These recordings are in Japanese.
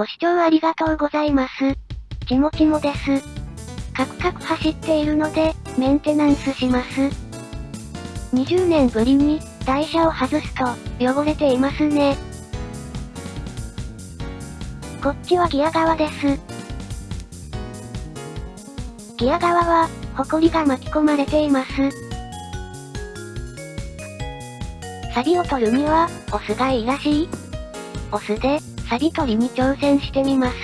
ご視聴ありがとうございます。ちもちもです。カクカク走っているので、メンテナンスします。20年ぶりに、台車を外すと、汚れていますね。こっちはギア側です。ギア側は、ホコリが巻き込まれています。サビを取るには、オスがいいらしい。オスで、サビ取りに挑戦してみます。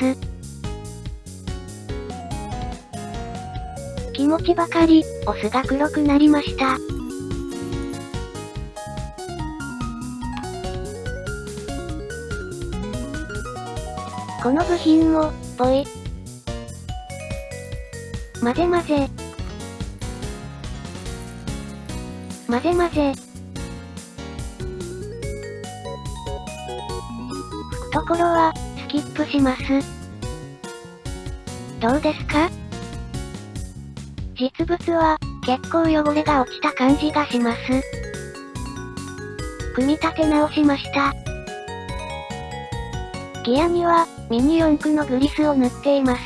気持ちばかり、オスが黒くなりました。この部品も、ぽい。混ぜ混ぜ。混ぜ混ぜ。ところは、スキップします。どうですか？実物は、結構汚れが落ちた感じがします。組み立て直しました。ギアには、ミニ四駆のグリスを塗っています。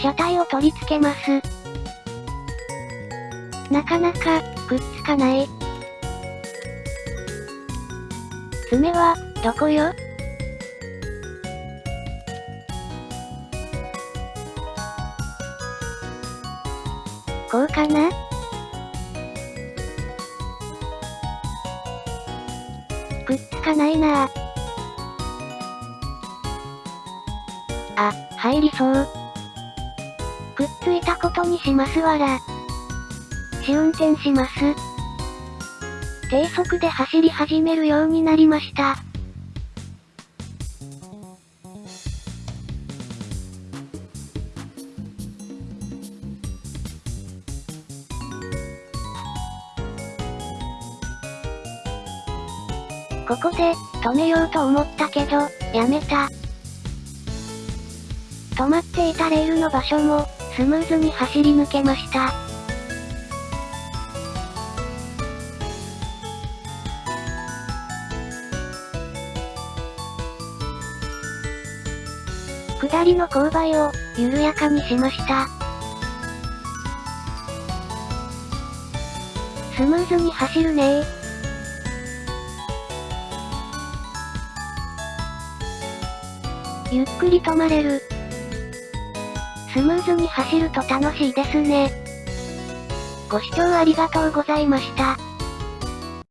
車体を取り付けます。なかなか、くっつかない。爪は、どこよ？こうかな？くっつかないなぁ。あ、入りそう。くっついたことにしますわら。試運転します。低速で走り始めるようになりました。ここで、止めようと思ったけど、やめた。止まっていたレールの場所も、スムーズに走り抜けました。下りの勾配を、緩やかにしました。スムーズに走るねゆっくり止まれる。スムーズに走ると楽しいですね。ご視聴ありがとうございました。